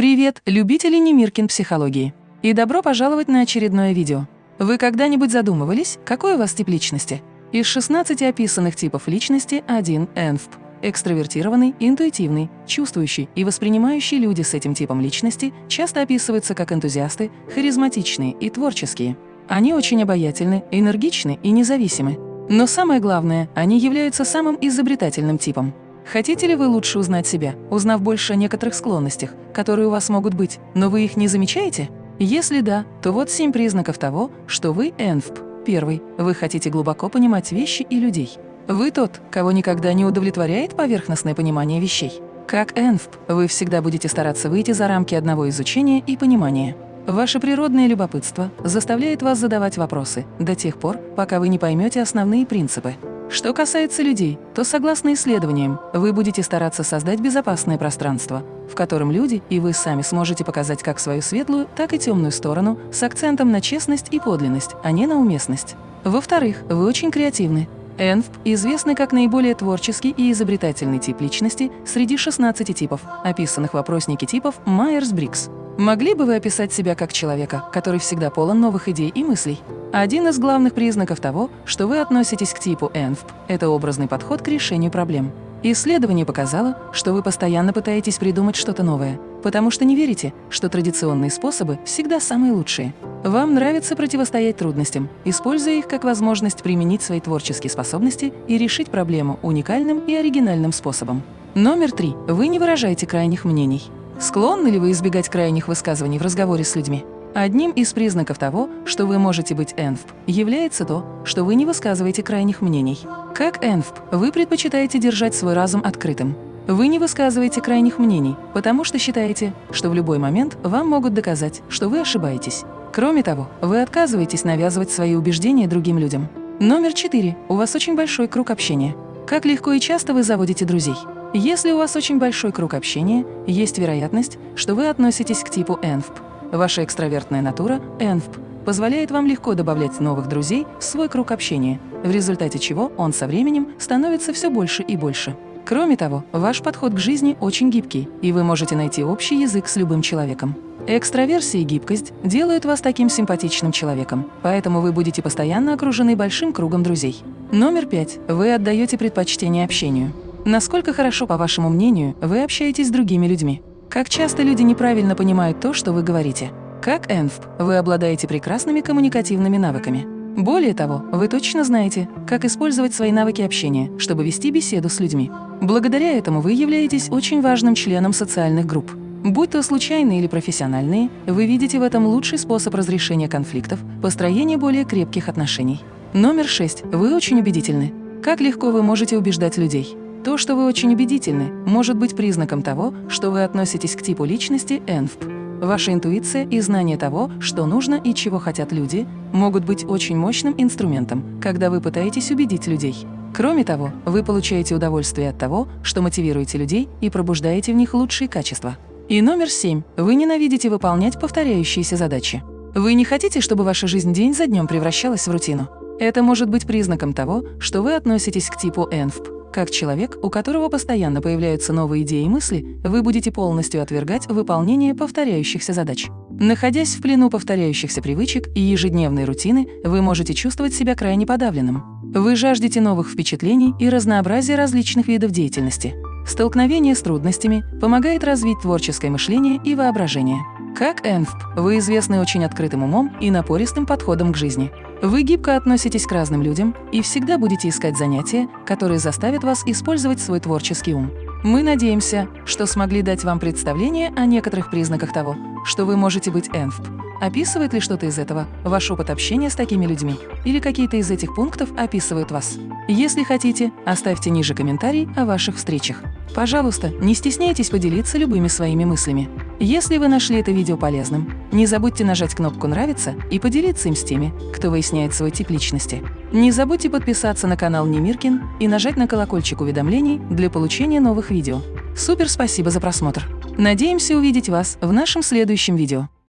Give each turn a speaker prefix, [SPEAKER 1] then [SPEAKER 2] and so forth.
[SPEAKER 1] Привет, любители Немиркин психологии! И добро пожаловать на очередное видео. Вы когда-нибудь задумывались, какой у вас тип личности? Из 16 описанных типов личности один – ЭНФП. Экстравертированный, интуитивный, чувствующий и воспринимающий люди с этим типом личности часто описываются как энтузиасты, харизматичные и творческие. Они очень обаятельны, энергичны и независимы. Но самое главное, они являются самым изобретательным типом. Хотите ли вы лучше узнать себя, узнав больше о некоторых склонностях, которые у вас могут быть, но вы их не замечаете? Если да, то вот семь признаков того, что вы ЭНФП. Первый. Вы хотите глубоко понимать вещи и людей. Вы тот, кого никогда не удовлетворяет поверхностное понимание вещей. Как ЭНФП, вы всегда будете стараться выйти за рамки одного изучения и понимания. Ваше природное любопытство заставляет вас задавать вопросы до тех пор, пока вы не поймете основные принципы. Что касается людей, то согласно исследованиям, вы будете стараться создать безопасное пространство, в котором люди и вы сами сможете показать как свою светлую, так и темную сторону с акцентом на честность и подлинность, а не на уместность. Во-вторых, вы очень креативны. ENFP известный как наиболее творческий и изобретательный тип личности среди 16 типов, описанных в опроснике типов Майерс-Брикс. Могли бы вы описать себя как человека, который всегда полон новых идей и мыслей? Один из главных признаков того, что вы относитесь к типу ЭНФП – это образный подход к решению проблем. Исследование показало, что вы постоянно пытаетесь придумать что-то новое, потому что не верите, что традиционные способы всегда самые лучшие. Вам нравится противостоять трудностям, используя их как возможность применить свои творческие способности и решить проблему уникальным и оригинальным способом. Номер три. Вы не выражаете крайних мнений. Склонны ли вы избегать крайних высказываний в разговоре с людьми? Одним из признаков того, что вы можете быть ЭНФП, является то, что вы не высказываете крайних мнений. Как ЭНФП, вы предпочитаете держать свой разум открытым. Вы не высказываете крайних мнений, потому что считаете, что в любой момент вам могут доказать, что вы ошибаетесь. Кроме того, вы отказываетесь навязывать свои убеждения другим людям. Номер четыре. У вас очень большой круг общения. Как легко и часто вы заводите друзей? Если у вас очень большой круг общения, есть вероятность, что вы относитесь к типу ЭНФП. Ваша экстравертная натура, ЭНФП, позволяет вам легко добавлять новых друзей в свой круг общения, в результате чего он со временем становится все больше и больше. Кроме того, ваш подход к жизни очень гибкий, и вы можете найти общий язык с любым человеком. Экстраверсия и гибкость делают вас таким симпатичным человеком, поэтому вы будете постоянно окружены большим кругом друзей. Номер пять. Вы отдаете предпочтение общению. Насколько хорошо, по вашему мнению, вы общаетесь с другими людьми? Как часто люди неправильно понимают то, что вы говорите? Как ЭНФП, вы обладаете прекрасными коммуникативными навыками. Более того, вы точно знаете, как использовать свои навыки общения, чтобы вести беседу с людьми. Благодаря этому вы являетесь очень важным членом социальных групп. Будь то случайные или профессиональные, вы видите в этом лучший способ разрешения конфликтов, построения более крепких отношений. Номер шесть. Вы очень убедительны. Как легко вы можете убеждать людей? То, что вы очень убедительны, может быть признаком того, что вы относитесь к типу личности ЭНФП. Ваша интуиция и знание того, что нужно и чего хотят люди, могут быть очень мощным инструментом, когда вы пытаетесь убедить людей. Кроме того, вы получаете удовольствие от того, что мотивируете людей и пробуждаете в них лучшие качества. И номер семь. Вы ненавидите выполнять повторяющиеся задачи. Вы не хотите, чтобы ваша жизнь день за днем превращалась в рутину. Это может быть признаком того, что вы относитесь к типу ЭНФП. Как человек, у которого постоянно появляются новые идеи и мысли, вы будете полностью отвергать выполнение повторяющихся задач. Находясь в плену повторяющихся привычек и ежедневной рутины, вы можете чувствовать себя крайне подавленным. Вы жаждете новых впечатлений и разнообразия различных видов деятельности. Столкновение с трудностями помогает развить творческое мышление и воображение. Как ЭНФП, вы известны очень открытым умом и напористым подходом к жизни. Вы гибко относитесь к разным людям и всегда будете искать занятия, которые заставят вас использовать свой творческий ум. Мы надеемся, что смогли дать вам представление о некоторых признаках того, что вы можете быть ЭНФП. Описывает ли что-то из этого ваш опыт общения с такими людьми? Или какие-то из этих пунктов описывают вас? Если хотите, оставьте ниже комментарий о ваших встречах. Пожалуйста, не стесняйтесь поделиться любыми своими мыслями. Если вы нашли это видео полезным, не забудьте нажать кнопку «Нравится» и поделиться им с теми, кто выясняет свой тип личности. Не забудьте подписаться на канал Немиркин и нажать на колокольчик уведомлений для получения новых видео. Супер спасибо за просмотр! Надеемся увидеть вас в нашем следующем видео.